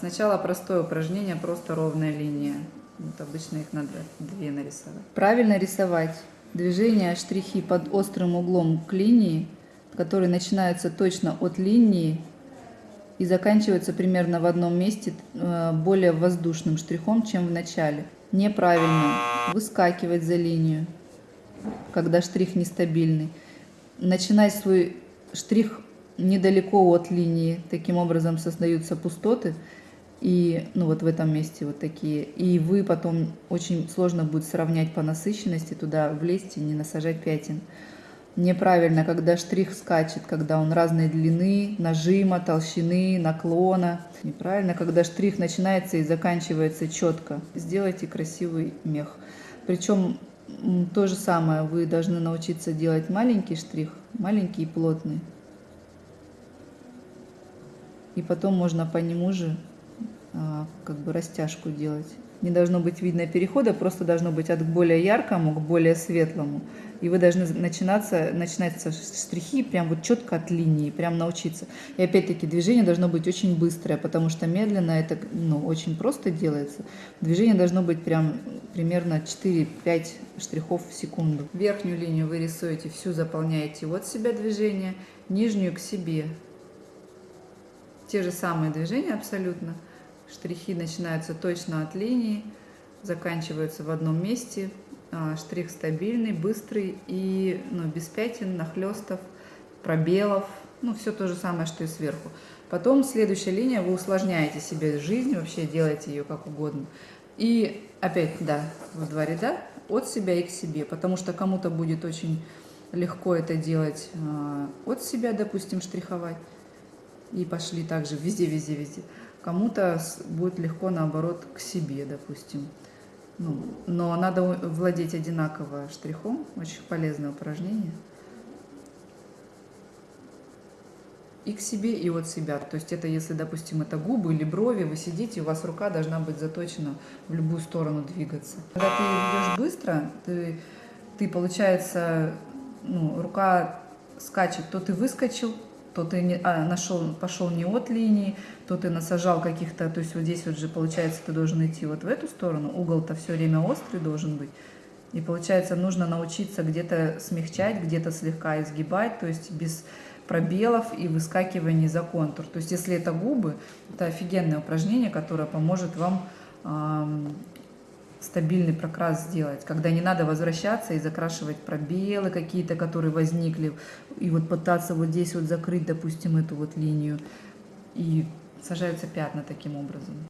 Сначала простое упражнение, просто ровная линия. Вот обычно их надо две нарисовать. Правильно рисовать движения, штрихи под острым углом к линии, которые начинаются точно от линии и заканчиваются примерно в одном месте э, более воздушным штрихом, чем в начале. Неправильно выскакивать за линию, когда штрих нестабильный. Начинать свой штрих недалеко от линии, таким образом создаются пустоты, и ну вот в этом месте вот такие. И вы потом очень сложно будет сравнять по насыщенности, туда влезть и не насажать пятен. Неправильно, когда штрих скачет, когда он разной длины, нажима, толщины, наклона. Неправильно, когда штрих начинается и заканчивается четко. Сделайте красивый мех. Причем то же самое, вы должны научиться делать маленький штрих, маленький и плотный. И потом можно по нему же как бы растяжку делать. Не должно быть видно перехода, просто должно быть от более яркому к более светлому. И вы должны начинаться, начинаться штрихи прям вот четко от линии, прям научиться. И опять-таки движение должно быть очень быстрое, потому что медленно это ну, очень просто делается. Движение должно быть прям примерно 4-5 штрихов в секунду. Верхнюю линию вы рисуете, всю заполняете от себя движение, нижнюю к себе. Те же самые движения абсолютно. Штрихи начинаются точно от линии, заканчиваются в одном месте. А, штрих стабильный, быстрый и ну, без пятен, нахлестов, пробелов. Ну, все то же самое, что и сверху. Потом следующая линия, вы усложняете себе жизнь, вообще делаете ее как угодно. И опять, да, в два ряда от себя и к себе, потому что кому-то будет очень легко это делать а, от себя, допустим, штриховать. И пошли также везде, везде, везде. Кому-то будет легко, наоборот, к себе, допустим. Ну, но надо владеть одинаково штрихом. Очень полезное упражнение. И к себе, и от себя. То есть это если, допустим, это губы или брови, вы сидите, у вас рука должна быть заточена в любую сторону двигаться. Когда ты идешь быстро, ты, ты получается, ну, рука скачет, то ты выскочил, то ты не, а, нашел, пошел не от линии, то ты насажал каких-то, то есть вот здесь вот же получается ты должен идти вот в эту сторону, угол-то все время острый должен быть. И получается нужно научиться где-то смягчать, где-то слегка изгибать, то есть без пробелов и выскакиваний за контур. То есть если это губы, это офигенное упражнение, которое поможет вам стабильный прокрас сделать, когда не надо возвращаться и закрашивать пробелы какие-то, которые возникли, и вот пытаться вот здесь вот закрыть, допустим, эту вот линию, и сажаются пятна таким образом.